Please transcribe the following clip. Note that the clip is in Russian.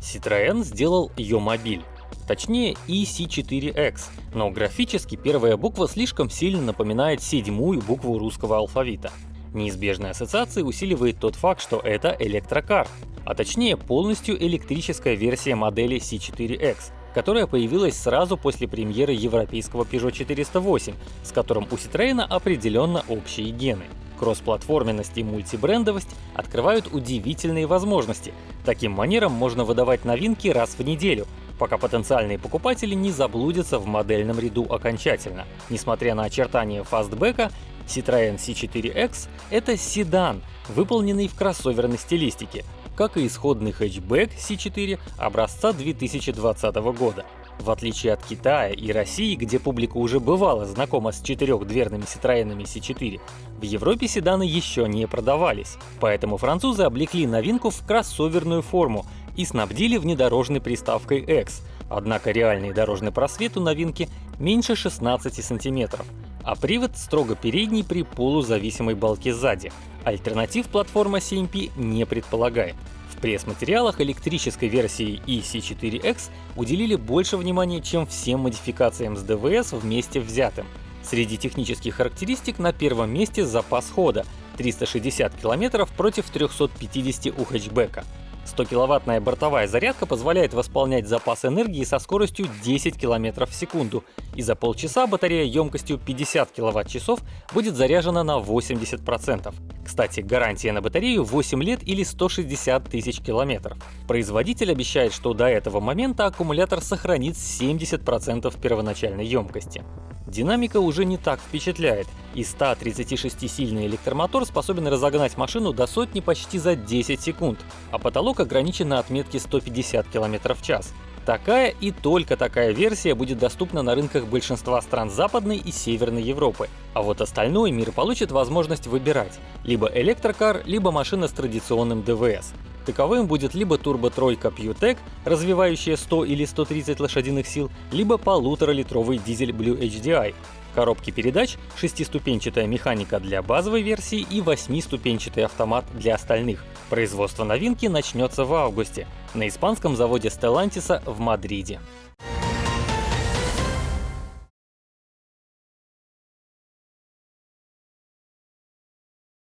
Citroën сделал Йомобиль. Точнее EC4X, но графически первая буква слишком сильно напоминает седьмую букву русского алфавита. Неизбежные ассоциации усиливает тот факт, что это электрокар, а точнее полностью электрическая версия модели C4X, которая появилась сразу после премьеры европейского Peugeot 408, с которым у Citroёn определенно общие гены. Кроссплатформенность и мультибрендовость открывают удивительные возможности. Таким манером можно выдавать новинки раз в неделю, пока потенциальные покупатели не заблудятся в модельном ряду окончательно. Несмотря на очертания фастбека, Citroёn C4X — это седан, выполненный в кроссоверной стилистике, как и исходный хэтчбэк C4 образца 2020 года. В отличие от Китая и России, где публика уже бывала знакома с четырехдверными Citroёn C4, в Европе седаны еще не продавались, поэтому французы облекли новинку в кроссоверную форму и снабдили внедорожной приставкой X, однако реальный дорожный просвет у новинки меньше 16 сантиметров, а привод строго передний при полузависимой балке сзади. Альтернатив платформа CMP не предполагает. Пресс-материалах электрической версии EC4X уделили больше внимания, чем всем модификациям с ДВС вместе взятым. Среди технических характеристик на первом месте запас хода — 360 км против 350 у хэтчбека. 100-киловаттная бортовая зарядка позволяет восполнять запас энергии со скоростью 10 км в секунду, и за полчаса батарея емкостью 50 кВт-часов будет заряжена на 80%. Кстати, гарантия на батарею 8 лет или 160 тысяч километров. Производитель обещает, что до этого момента аккумулятор сохранит 70% первоначальной емкости. Динамика уже не так впечатляет, и 136-сильный электромотор способен разогнать машину до сотни почти за 10 секунд, а потолок ограничен на отметке 150 км в час. Такая и только такая версия будет доступна на рынках большинства стран Западной и Северной Европы, а вот остальной мир получит возможность выбирать — либо электрокар, либо машина с традиционным ДВС. Таковым будет либо турбо-тройка PureTech, развивающая 100 или 130 лошадиных сил, либо полуторалитровый дизель Blue HDI. Коробки передач, шестиступенчатая механика для базовой версии и восьмиступенчатый автомат для остальных. Производство новинки начнется в августе на испанском заводе Stellantis в Мадриде.